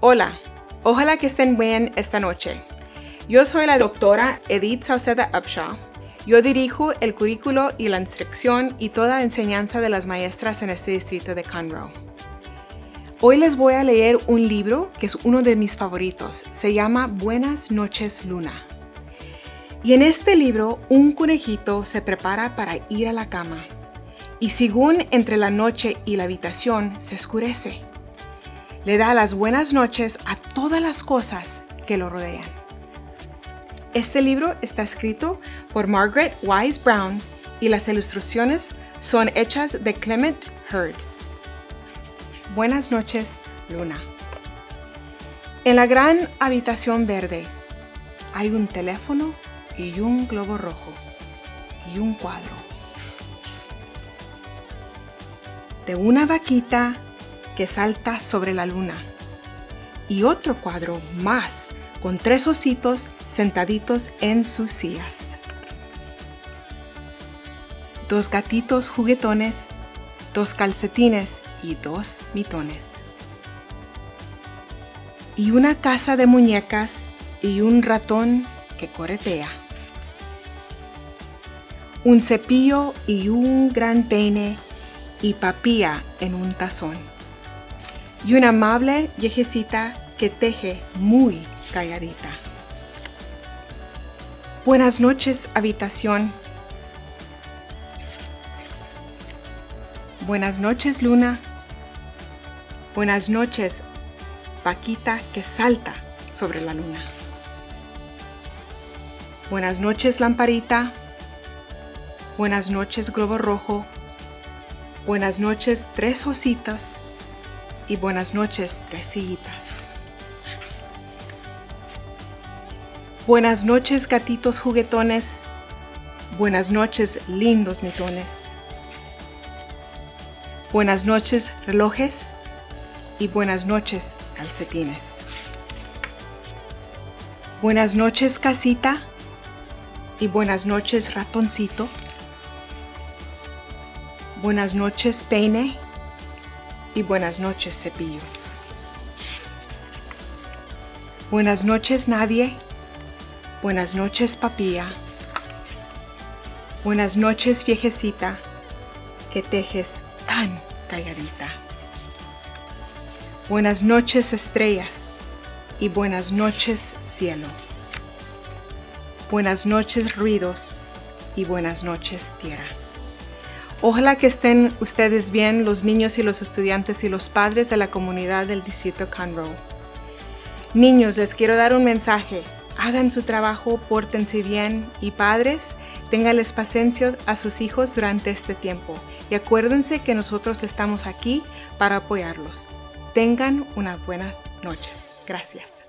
Hola, ojalá que estén bien esta noche. Yo soy la doctora Edith Sauceda Upshaw. Yo dirijo el currículo y la instrucción y toda la enseñanza de las maestras en este distrito de Conroe. Hoy les voy a leer un libro que es uno de mis favoritos. Se llama Buenas noches Luna. Y en este libro, un conejito se prepara para ir a la cama. Y según entre la noche y la habitación se oscurece le da las buenas noches a todas las cosas que lo rodean. Este libro está escrito por Margaret Wise Brown y las ilustraciones son hechas de Clement Hurd. Buenas noches, Luna. En la gran habitación verde hay un teléfono y un globo rojo y un cuadro. De una vaquita que salta sobre la luna. Y otro cuadro más con tres ositos sentaditos en sus sillas. Dos gatitos juguetones, dos calcetines y dos mitones. Y una casa de muñecas y un ratón que corretea. Un cepillo y un gran peine y papilla en un tazón y una amable viejecita que teje muy calladita. Buenas noches, habitación. Buenas noches, luna. Buenas noches, vaquita que salta sobre la luna. Buenas noches, lamparita. Buenas noches, globo rojo. Buenas noches, tres ositas y buenas noches, tresillitas. Buenas noches, gatitos juguetones. Buenas noches, lindos mitones. Buenas noches, relojes. Y buenas noches, calcetines. Buenas noches, casita. Y buenas noches, ratoncito. Buenas noches, peine y buenas noches, cepillo. Buenas noches, nadie. Buenas noches, papía. Buenas noches, viejecita, que tejes tan calladita. Buenas noches, estrellas, y buenas noches, cielo. Buenas noches, ruidos, y buenas noches, tierra. Ojalá que estén ustedes bien, los niños y los estudiantes y los padres de la comunidad del distrito Conroe. Niños, les quiero dar un mensaje. Hagan su trabajo, pórtense bien y padres, ténganles paciencia a sus hijos durante este tiempo y acuérdense que nosotros estamos aquí para apoyarlos. Tengan unas buenas noches. Gracias.